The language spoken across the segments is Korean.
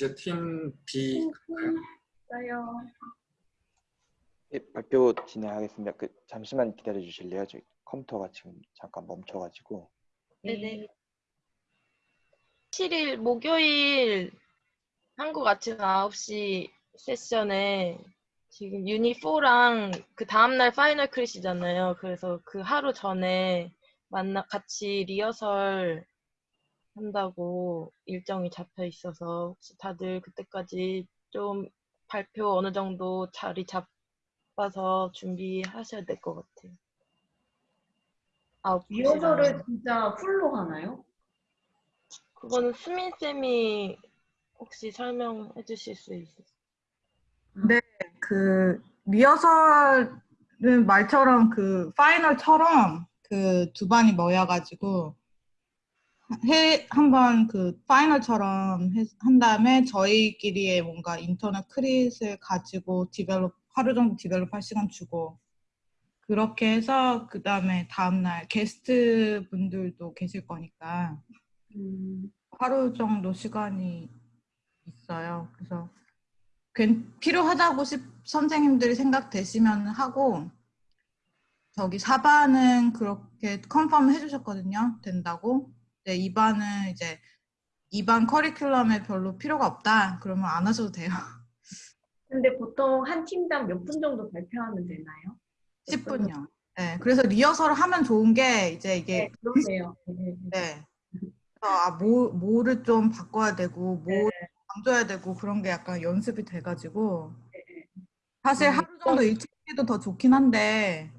이제 팀 B 있어요. 예, 발표 진행하겠습니다. 그 잠시만 기다려 주실래요? 저희 컴퓨터가 지금 잠깐 멈춰가지고. 네네. 7일 목요일 한국 아침 9시 세션에 지금 유니4랑 그 다음날 final crit이잖아요. 그래서 그 하루 전에 만나 같이 리허설 한다고 일정이 잡혀 있어서 혹시 다들 그때까지 좀 발표 어느 정도 자리 잡아서 준비하셔야 될 것 같아요. 아홉 리허설을. 진짜 풀로 하나요? 그거는 수민 쌤이 혹시 설명해 주실 수 있어요? 네, 그 리허설은 말처럼 그 파이널처럼 그 두 반이 모여가지고 해 한번 그 final처럼 해- 한 다음에 저희끼리의 뭔가 internal crit을 가지고 develop 하루 정도 develop 할 시간 주고 그렇게 해서 그 다음에 다음날 게스트 분들도 계실 거니까 음, 하루 정도 시간이 있어요. 그래서 괜- 필요하다고 시- 선생님들이 생각되시면 하고 저기 4반은 그렇게 컨펌 해주셨거든요. 된다고. 네, 2반은 이제 2반 커리큘럼에 별로 필요가 없다. 그러면 안 하셔도 돼요. 근데 보통 한 팀당 몇 분 정도 발표하면 되나요? 10분요. 네, 그래서 리허설을 하면 좋은 게 이제 이게 네, 그러네요. 네, 네, 네. 네. 아, 뭐, 뭐를 좀 바꿔야 되고, 뭐 네. 강조해야 되고, 그런 게 약간 연습이 돼가지고. 네. 사실 음, 하루 정도 일찍 해도 더 좋긴 한데,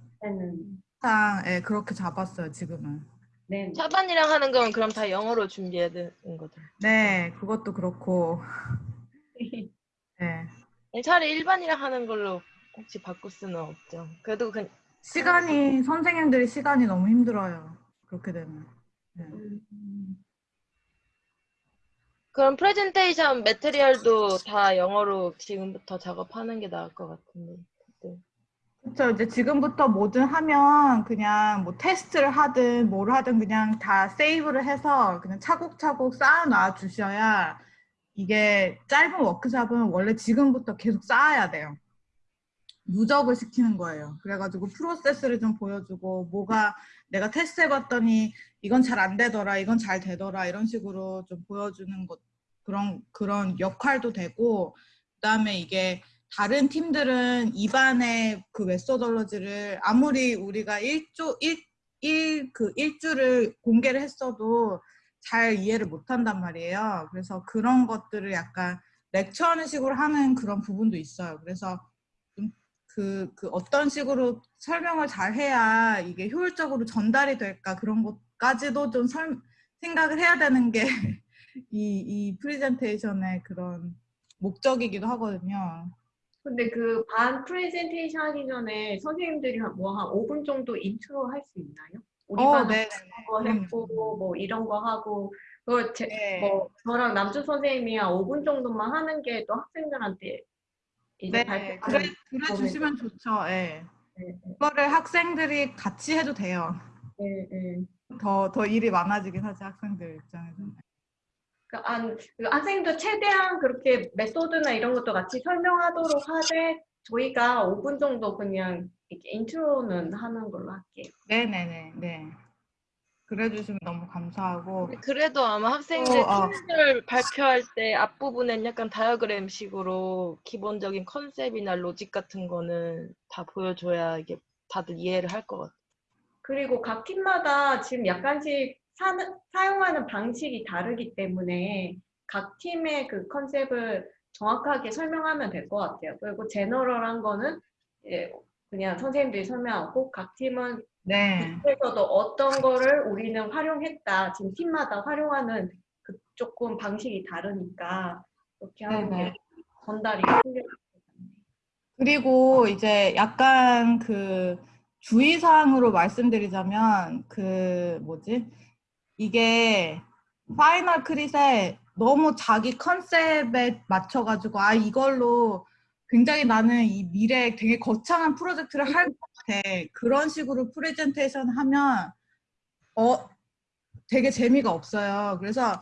항상 예, 그렇게 잡았어요, 지금은. 네. 차반이랑 하는 건 그럼 다 영어로 준비해야 되는 거죠? 네, 그것도 그렇고. 네. 차라리 일반이랑 하는 걸로 혹시 바꿀 수는 없죠. 그래도 그 시간이, 선생님들이 시간이 너무 힘들어요. 그렇게 되면. 네. 음, 그럼 프레젠테이션 material도 다 영어로 지금부터 작업하는 게 나을 것 같은데. 네. 그렇죠. 이제 지금부터 뭐든 하면 그냥 뭐 테스트를 하든 뭘 하든 그냥 다 save를 해서 그냥 차곡차곡 쌓아놔 주셔야 이게 짧은 워크샵은 원래 지금부터 계속 쌓아야 돼요. 누적을 시키는 거예요. 그래가지고 프로세스를 좀 보여주고 뭐가 내가 테스트 해봤더니 이건 잘 안 되더라, 이건 잘 되더라 이런 식으로 좀 보여주는 것 그런 그런 역할도 되고 그다음에 이게 다른 팀들은 입안의 그 메소돌러지를 아무리 우리가 일조 일일그 일주를 공개를 했어도 잘 이해를 못 한단 말이에요. 그래서 그런 것들을 약간 렉처하는 식으로 하는 그런 부분도 있어요. 그래서 좀 그, 그 어떤 식으로 설명을 잘 해야 이게 효율적으로 전달이 될까 그런 것까지도 좀 설, 생각을 해야 되는 게 이, 이 프리젠테이션의 그런 목적이기도 하거든요. 근데 그 반 프레젠테이션 하기 전에 선생님들이 뭐 한 5분 정도 인트로 할 수 있나요? 우리 어, 반은 네. 거 했고 뭐 이런 거 하고 그거 제, 네. 뭐 저랑 남준 선생님이 한 5분 정도만 하는 게 또 학생들한테 이제 네, 발표 그래, 그래 주시면 좋죠. 예. 네, 그거를 학생들이 같이 해도 돼요. 네, 네. 더, 더 일이 많아지긴 하지, 학생들 입장에서는. 그 안, 그 학생도 최대한 그렇게 method나 이런 것도 같이 설명하도록 하되 저희가 5분 정도 그냥 이렇게 intro는 하는 걸로 할게요. 네네네, 네. 그래 주시면 너무 감사하고. 그래도 아마 학생들 어, 어. 팀들 발표할 때 앞부분엔 약간 다이어그램식으로 기본적인 컨셉이나 logic 같은 거는 다 보여줘야 이게 다들 이해를 할 것 같아요. 그리고 각 팀마다 지금 약간씩 사용하는 방식이 다르기 때문에 각 팀의 그 컨셉을 정확하게 설명하면 될 것 같아요. 그리고 제너럴한 거는 예, 그냥 선생님들이 설명하고 각 팀은 네. 그래서도 어떤 거를 우리는 활용했다. 지금 팀마다 활용하는 그 조금 방식이 다르니까 그렇게 하는. 게 전달이 같네요. 그리고 이제 약간 그 주의사항으로 말씀드리자면 그 뭐지? 이게 final crit에 너무 자기 컨셉에 맞춰가지고 아 이걸로 굉장히 나는 이 미래에 되게 거창한 프로젝트를 할 것 같아 그런 식으로 프레젠테이션 하면 어 되게 재미가 없어요. 그래서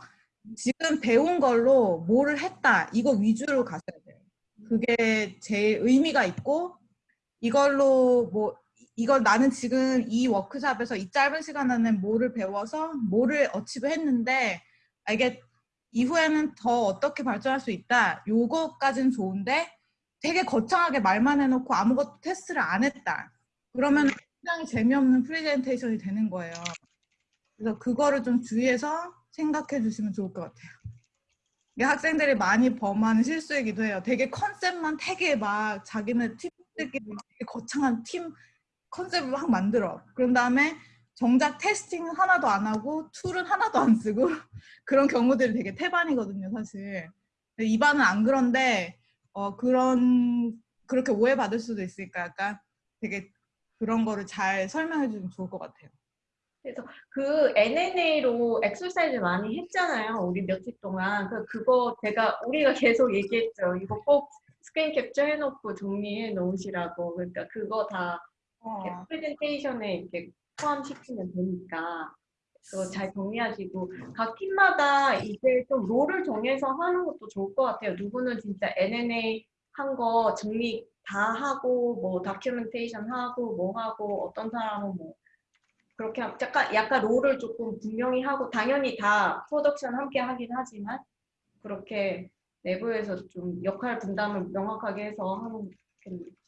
지금 배운 걸로 뭐를 했다 이거 위주로 가셔야 돼요. 그게 제일 의미가 있고 이걸로 뭐 이걸 나는 지금 이 워크샵에서 이 짧은 시간 안에 뭐를 배워서 뭐를 어치브 했는데 아, 이게 이후에는 더 어떻게 발전할 수 있다. 요거까지는 좋은데 되게 거창하게 말만 해놓고 아무것도 테스트를 안 했다. 그러면 굉장히 재미없는 프레젠테이션이 되는 거예요. 그래서 그거를 좀 주의해서 생각해 주시면 좋을 것 같아요. 이게 학생들이 많이 범하는 실수이기도 해요. 되게 컨셉만 되게 막 자기네 팀들끼리 되게 거창한 팀 컨셉을 막 만들어. 그런 다음에 정작 테스팅은 하나도 안 하고 툴은 하나도 안 쓰고 그런 경우들이 되게 태반이거든요, 사실. 근데 이 반은 안 그런데 어, 그런 그렇게 오해받을 수도 있으니까 약간 되게 그런 거를 잘 설명해 주면 좋을 것 같아요. 그 NNA로 엑서사이즈 많이 했잖아요. 우리 며칠 동안. 그 그거 제가 우리가 계속 얘기했죠. 이거 꼭 screen capture 해놓고 정리해 놓으시라고. 그러니까 그거 다 어, 프레젠테이션에 이렇게 포함시키면 되니까 그거 잘 정리하시고 각 팀마다 이제 좀 role을 정해서 하는 것도 좋을 것 같아요. 누구는 진짜 NNA 한 거 정리 다 하고 뭐 documentation 하고 뭐 하고 어떤 사람은 뭐 그렇게 하- 약간 약간 role을 조금 분명히 하고 당연히 다 프로덕션 함께 하긴 하지만 그렇게 내부에서 좀 역할 분담을 명확하게 해서 하는 게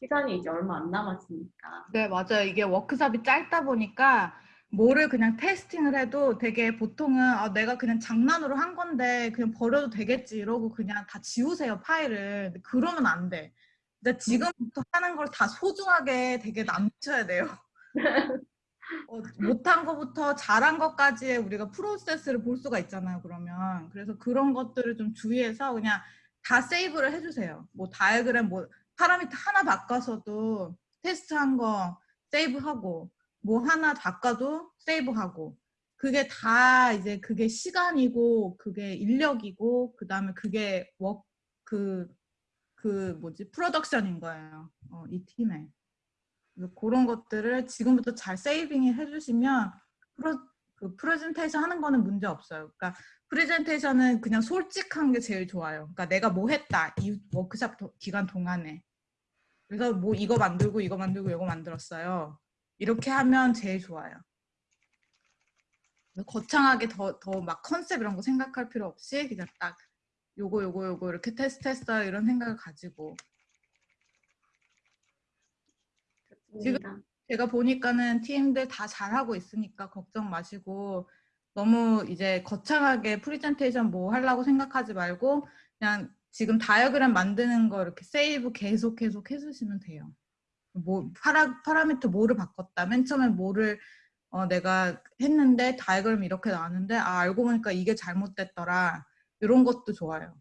시간이 이제 얼마 안 남았으니까. 네, 맞아요. 이게 워크숍이 짧다 보니까 뭐를 그냥 testing을 해도 되게 보통은 아, 내가 그냥 장난으로 한 건데 그냥 버려도 되겠지 이러고 그냥 다 지우세요, 파일을. 그러면 안 돼. 근데 지금부터 하는 걸 다 소중하게 되게 남겨야 돼요. 어, 못한 것부터 잘한 것까지의 우리가 프로세스를 볼 수가 있잖아요, 그러면. 그래서 그런 것들을 좀 주의해서 그냥 다 세이브를 해주세요. 뭐 다이어그램, 뭐 파라미터 하나 바꿔서도 테스트한 거 세이브하고 뭐 하나 바꿔도 세이브하고 그게 다 이제 그게 시간이고 그게 인력이고 그 다음에 그게 워그 그 뭐지 프로덕션인 거예요. 어, 이 팀에. 그런 것들을 지금부터 잘 saving 해 주시면 프로, 그 프레젠테이션 하는 거는 문제 없어요. 그러니까 프레젠테이션은 그냥 솔직한 게 제일 좋아요. 그러니까 내가 뭐 했다 이 워크샵 도- 기간 동안에. 그래서 뭐 이거 만들고 이거 만들고 이거 만들었어요. 이렇게 하면 제일 좋아요. 거창하게 더 더 막 컨셉 이런 거 생각할 필요 없이 그냥 딱 요거 요거 요거 이렇게 테스트했어요 이런 생각을 가지고 좋습니다. 제가 보니까는 팀들 다 잘하고 있으니까 걱정 마시고 너무 이제 거창하게 프리젠테이션 뭐 하려고 생각하지 말고 그냥 지금 다이어그램 만드는 거 이렇게 save 계속 계속 해주시면 돼요. 뭐 파라, 파라미터 뭐를 바꿨다. 맨 처음에 뭐를 어, 내가 했는데 다이어그램이 이렇게 나왔는데 아 알고 보니까 이게 잘못됐더라. 이런 것도 좋아요.